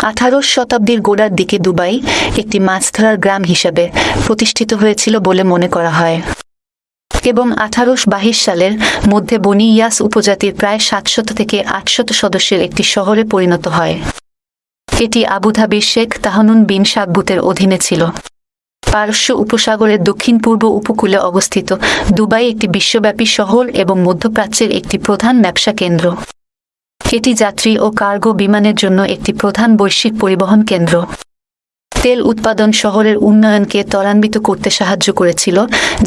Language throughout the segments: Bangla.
আঠারোশ শতাব্দীর গোড়ার দিকে দুবাই একটি মাছ ধরার গ্রাম হিসেবে প্রতিষ্ঠিত হয়েছিল বলে মনে করা হয়। এবং আঠারোশ বাইশ সালের মধ্যে বনি ইয়াস উপজাতির প্রায় সাতশত থেকে আটশত সদস্যের একটি শহরে পরিণত হয়। এটি আবুধাবির শেখ তাহানুন বিন সাকবুতের অধীনে ছিল। পারস্য উপসাগরের দক্ষিণ পূর্ব উপকূলে অবস্থিত দুবাই একটি বিশ্বব্যাপী শহর এবং মধ্যপ্রাচ্যের একটি প্রধান ব্যবসা কেন্দ্র। এটি যাত্রী ও কার্গো বিমানের জন্য একটি প্রধান বৈশ্বিক পরিবহন কেন্দ্র। তেল উৎপাদন শহরের উন্নয়নকে ত্বরান্বিত করতে সাহায্য করেছিল,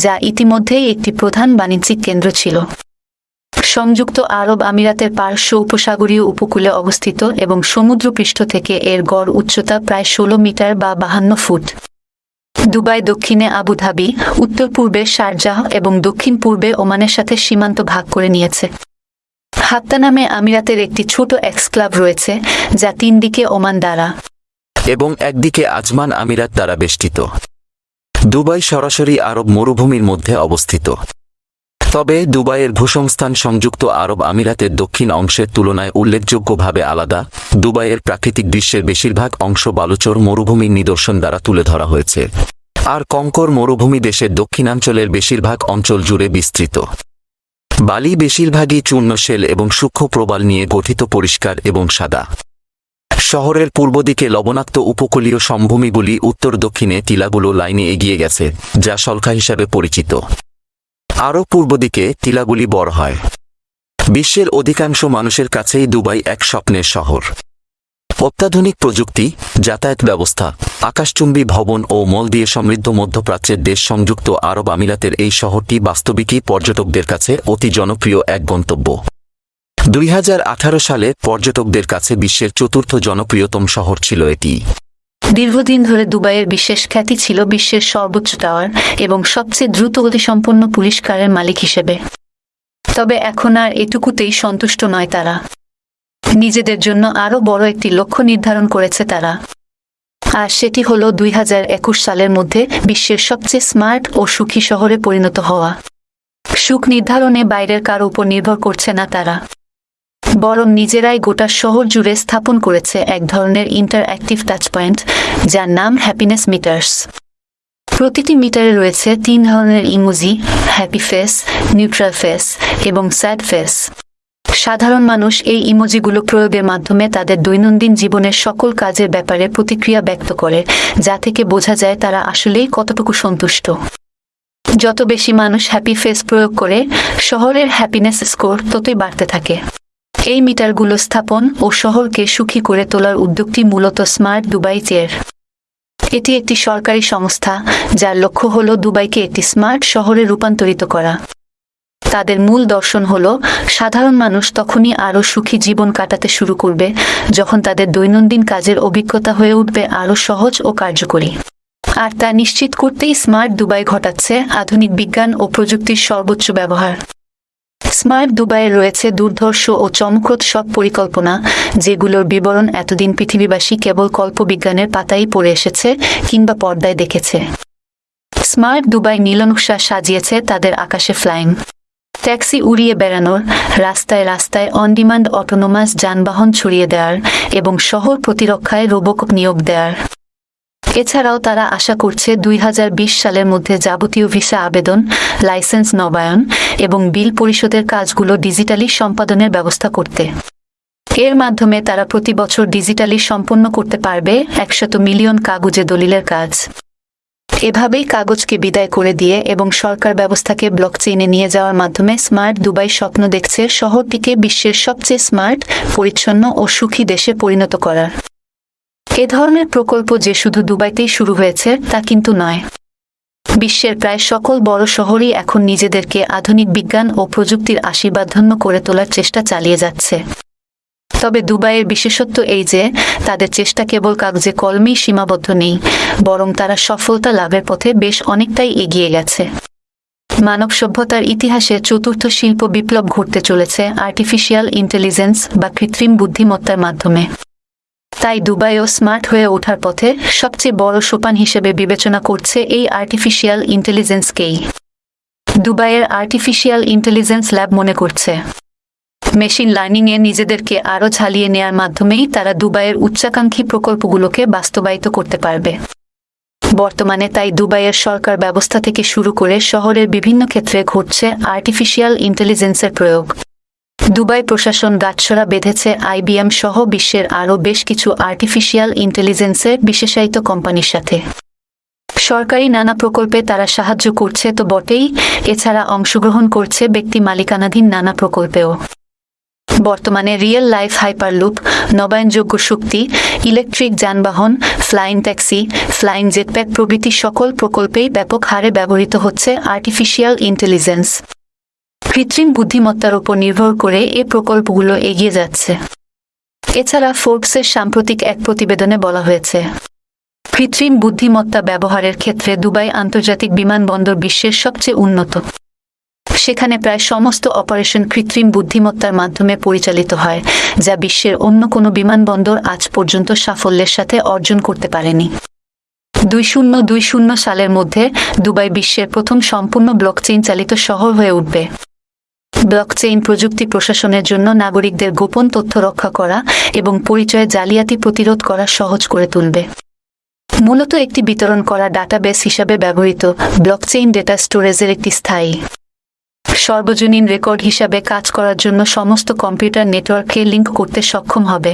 যা ইতিমধ্যেই একটি প্রধান বাণিজ্যিক কেন্দ্র ছিল। সংযুক্ত আরব আমিরাতের পার্শ্ব উপসাগরীয় উপকূলে অবস্থিত এবং সমুদ্রপৃষ্ঠ থেকে এর গড় উচ্চতা প্রায় ষোলো মিটার বা বাহান্ন ফুট। দুবাই দক্ষিণে আবুধাবি উত্তর পূর্বে শারজাহ এবং দক্ষিণ পূর্বে ওমানের সাথে সীমান্ত ভাগ করে নিয়েছে। হাত্তা নামে আমিরাতের একটি ছোট এক্স ক্লাব রয়েছে, যা তিন দিকে ওমান দ্বারা। এবং একদিকে আজমান আমিরাত দ্বারা বেষ্টিত। দুবাই সরাসরি আরব মরুভূমির মধ্যে অবস্থিত। তবে দুবাইয়ের ভূসংস্থান সংযুক্ত আরব আমিরাতের দক্ষিণ অংশের তুলনায় উল্লেখযোগ্যভাবে আলাদা। দুবাইয়ের প্রাকৃতিক দৃশ্যের বেশিরভাগ অংশ বালুচর মরুভূমির নিদর্শন দ্বারা তুলে ধরা হয়েছে। আর কঙ্কর মরুভূমি দেশের দক্ষিণাঞ্চলের বেশিরভাগ অঞ্চল জুড়ে বিস্তৃত। বালি বেশিরভাগই চূর্ণশেল এবং সূক্ষ্ম প্রবাল নিয়ে গঠিত পরিষ্কার এবং সাদা। শহরের পূর্ব দিকে লবণাক্ত উপকূলীয় সমভূমিগুলি উত্তর দক্ষিণে টিলাগুলো লাইনে এগিয়ে গেছে, যা সলখা হিসাবে পরিচিত। আরও পূর্ব দিকে টিলাগুলি বড় হয়। বিশ্বের অধিকাংশ মানুষের কাছেই দুবাই এক স্বপ্নের শহর। অত্যাধুনিক প্রযুক্তি, যাতায়াত ব্যবস্থা, আকাশচুম্বী ভবন ও মল দিয়ে সমৃদ্ধ মধ্যপ্রাচ্যের দেশ সংযুক্ত আরব আমিরাতের এই শহরটি বাস্তবিকই পর্যটকদের কাছে অতি জনপ্রিয় এক গন্তব্য। দুই হাজার আঠারো সালে পর্যটকদের কাছে বিশ্বের চতুর্থ জনপ্রিয়তম শহর ছিল এটি। দীর্ঘদিন ধরে দুবাইয়ের বিশেষ খ্যাতি ছিল বিশ্বের সর্বোচ্চ টাওয়ার এবং সবচেয়ে দ্রুত গতিসম্পন্ন পুলিশ কারের মালিক হিসেবে। তবে এখন আর এটুকুতেই সন্তুষ্ট নয় তারা। নিজেদের জন্য আরও বড় একটি লক্ষ্য নির্ধারণ করেছে তারা। আর সেটি হল দুই হাজার একুশ সালের মধ্যে বিশ্বের সবচেয়ে স্মার্ট ও সুখী শহরে পরিণত হওয়া। সুখ নির্ধারণে বাইরের কারও উপর নির্ভর করছে না তারা। বরং নিজেরাই গোটা শহর জুড়ে স্থাপন করেছে এক ধরনের ইন্টার অ্যাক্টিভ টাচ পয়েন্ট, যার নাম হ্যাপিনেস মিটার্স। প্রতিটি মিটারে রয়েছে তিন ধরনের emoji, happy face, neutral face এবং স্যাড ফেস। সাধারণ মানুষ এই ইমোজিগুলো প্রয়োগের মাধ্যমে তাদের দৈনন্দিন জীবনের সকল কাজের ব্যাপারে প্রতিক্রিয়া ব্যক্ত করে, যা থেকে বোঝা যায় তারা আসলেই কতটুকু সন্তুষ্ট। যত বেশি মানুষ হ্যাপি ফেস প্রয়োগ করে, শহরের হ্যাপিনেস স্কোর ততই বাড়তে থাকে। এই মিটারগুলো স্থাপন ও শহরকে সুখী করে তোলার উদ্যোগটি মূলত স্মার্ট দুবাই চেয়ার এটি একটি সরকারি সংস্থা, যার লক্ষ্য হল দুবাইকে একটি স্মার্ট শহরে রূপান্তরিত করা। তাদের মূল দর্শন হল, সাধারণ মানুষ তখনই আরও সুখী জীবন কাটাতে শুরু করবে, যখন তাদের দৈনন্দিন কাজের অভিজ্ঞতা হয়ে উঠবে আরও সহজ ও কার্যকরী। আর তা নিশ্চিত করতেই স্মার্ট দুবাই ঘটাচ্ছে আধুনিক বিজ্ঞান ও প্রযুক্তির সর্বোচ্চ ব্যবহার। স্মার্ট দুবাইয়ে রয়েছে দুর্ধর্ষ ও চমকপ্রদ সব পরিকল্পনা, যেগুলোর বিবরণ এতদিন পৃথিবীবাসী কেবল কল্পবিজ্ঞানের পাতাই পড়ে এসেছে কিংবা পর্দায় দেখেছে। স্মার্ট দুবাই নীলনকশা সাজিয়েছে তাদের আকাশে ফ্লাইং। ট্যাক্সি উড়িয়ে বেড়ানোর রাস্তায় রাস্তায় অন ডিমান্ড অটোনোমাস যানবাহন ছড়িয়ে দেওয়ার এবং শহর প্রতিরক্ষায় রোবক নিয়োগ দেওয়ার এছাড়াও তারা আশা করছে দুই হাজার বিশ সালের মধ্যে যাবতীয় ভিসা আবেদন, লাইসেন্স নবায়ন এবং বিল পরিশোধের কাজগুলো ডিজিটালি সম্পাদনের ব্যবস্থা করতে। এর মাধ্যমে তারা প্রতি বছর ডিজিটালি সম্পন্ন করতে পারবে একশত মিলিয়ন কাগজে দলিলের কাজ। এভাবেই কাগজকে বিদায় করে দিয়ে এবং সরকার ব্যবস্থাকে ব্লকচেইনে নিয়ে যাওয়ার মাধ্যমে স্মার্ট দুবাই স্বপ্ন দেখছে শহরটিকে বিশ্বের সবচেয়ে স্মার্ট পরিচ্ছন্ন ও সুখী দেশে পরিণত করার। এ ধরনের প্রকল্প যে শুধু দুবাইতেই শুরু হয়েছে, তা কিন্তু নয়। বিশ্বের প্রায় সকল বড় শহরই এখন নিজেদেরকে আধুনিক বিজ্ঞান ও প্রযুক্তির আশীর্বাদধন্য করে তোলার চেষ্টা চালিয়ে যাচ্ছে। তবে দুবাইয়ের বিশেষত্ব এই যে, তাদের চেষ্টা কেবল কাগজে কলমেই সীমাবদ্ধ নেই, বরং তারা সফলতা লাভের পথে বেশ অনেকটাই এগিয়ে গেছে। মানব সভ্যতার ইতিহাসে চতুর্থ শিল্প বিপ্লব ঘটতে চলেছে আর্টিফিশিয়াল ইন্টেলিজেন্স বা কৃত্রিম বুদ্ধিমত্তার মাধ্যমে। তাই দুবাইও স্মার্ট হয়ে ওঠার পথে সবচেয়ে বড় সোপান হিসেবে বিবেচনা করছে এই আর্টিফিশিয়াল ইন্টেলিজেন্সকেই দুবাইয়ের আর্টিফিশিয়াল ইন্টেলিজেন্স ল্যাব মনে করছে। মেশিন লার্নিংয়ে নিজেদেরকে আরও ঝালিয়ে নেয়ার মাধ্যমেই তারা দুবাইয়ের উচ্চাকাঙ্ক্ষী প্রকল্পগুলোকে বাস্তবায়িত করতে পারবে। বর্তমানে তাই দুবাইয়ের সরকার ব্যবস্থা থেকে শুরু করে শহরের বিভিন্ন ক্ষেত্রে ঘটছে আর্টিফিশিয়াল ইন্টেলিজেন্সের প্রয়োগ। দুবাই প্রশাসন গাছছড়া বেঁধেছে আইবিএম সহ বিশ্বের আরও বেশ কিছু আর্টিফিশিয়াল ইন্টেলিজেন্সের বিশেষায়িত কোম্পানির সাথে। সরকারি নানা প্রকল্পে তারা সাহায্য করছে তো বটেই, এছাড়া অংশগ্রহণ করছে ব্যক্তি মালিকানাধীন নানা প্রকল্পেও। বর্তমানে রিয়েল লাইফ হাইপারলুপ, নবায়নযোগ্য শক্তি, ইলেকট্রিক যানবাহন, ফ্লাইং ট্যাক্সি, ফ্লাইং জেটপ্যাক প্রভৃতি সকল প্রকল্পেই ব্যাপক হারে ব্যবহৃত হচ্ছে আর্টিফিশিয়াল ইন্টেলিজেন্স। কৃত্রিম বুদ্ধিমত্তার উপর নির্ভর করে এ প্রকল্পগুলো এগিয়ে যাচ্ছে। এছাড়া ফোর্বসের সাম্প্রতিক এক প্রতিবেদনে বলা হয়েছে, কৃত্রিম বুদ্ধিমত্তা ব্যবহারের ক্ষেত্রে দুবাই আন্তর্জাতিক বিমানবন্দর বিশ্বের সবচেয়ে উন্নত। সেখানে প্রায় সমস্ত অপারেশন কৃত্রিম বুদ্ধিমত্তার মাধ্যমে পরিচালিত হয়, যা বিশ্বের অন্য কোনো বিমানবন্দর আজ পর্যন্ত সাফল্যের সাথে অর্জন করতে পারেনি। দুই শূন্য দুই শূন্য সালের মধ্যে দুবাই বিশ্বের প্রথম সম্পূর্ণ ব্লকচেইন চালিত শহর হয়ে উঠবে। ব্লকচেইন প্রযুক্তি প্রশাসনের জন্য নাগরিকদের গোপন তথ্য রক্ষা করা এবং পরিচয় জালিয়াতি প্রতিরোধ করা সহজ করে তুলবে। মূলত একটি বিতরণ করা ডাটাবেস হিসাবে ব্যবহৃত ব্লকচেইন ডেটা স্টোরেজের একটি স্থায়ী। সর্বজনীন রেকর্ড হিসাবে কাজ করার জন্য সমস্ত কম্পিউটার নেটওয়ার্ককে লিঙ্ক করতে সক্ষম হবে।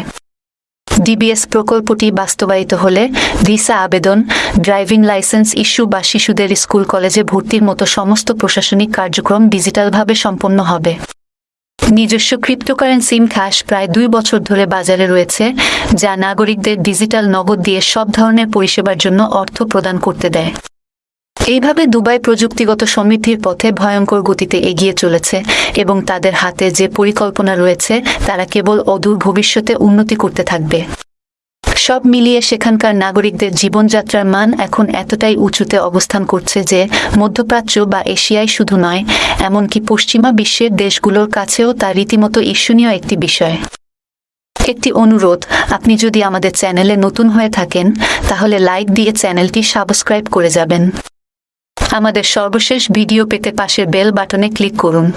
ডিবিএস প্রকল্পটি বাস্তবায়িত হলে ভিসা আবেদন, ড্রাইভিং লাইসেন্স ইস্যু বা শিশুদের স্কুল, কলেজে ভর্তির মতো সমস্ত প্রশাসনিক কার্যক্রম ডিজিটালভাবে সম্পন্ন হবে। নিজস্ব ক্রিপ্টোকারেন্সি ক্যাশ প্রায় দুই বছর ধরে বাজারে রয়েছে, যা নাগরিকদের ডিজিটাল নগদ দিয়ে সব ধরনের পরিষেবার জন্য অর্থ প্রদান করতে দেয়। এইভাবে দুবাই প্রযুক্তিগত সমৃদ্ধির পথে ভয়ঙ্কর গতিতে এগিয়ে চলেছে এবং তাদের হাতে যে পরিকল্পনা রয়েছে, তারা কেবল অদূর ভবিষ্যতে উন্নতি করতে থাকবে। সব মিলিয়ে সেখানকার নাগরিকদের জীবনযাত্রার মান এখন এতটাই উঁচুতে অবস্থান করছে যে, মধ্যপ্রাচ্য বা এশিয়ায় শুধু নয়, এমনকি পশ্চিমা বিশ্বের দেশগুলোর কাছেও তা রীতিমতো ঈর্ষণীয় একটি বিষয়। একটি অনুরোধ, আপনি যদি আমাদের চ্যানেলে নতুন হয়ে থাকেন, তাহলে লাইক দিয়ে চ্যানেলটি সাবস্ক্রাইব করে যাবেন। আমাদের সর্বশেষ ভিডিও পেতে পাশের বেল বাটনে ক্লিক করুন।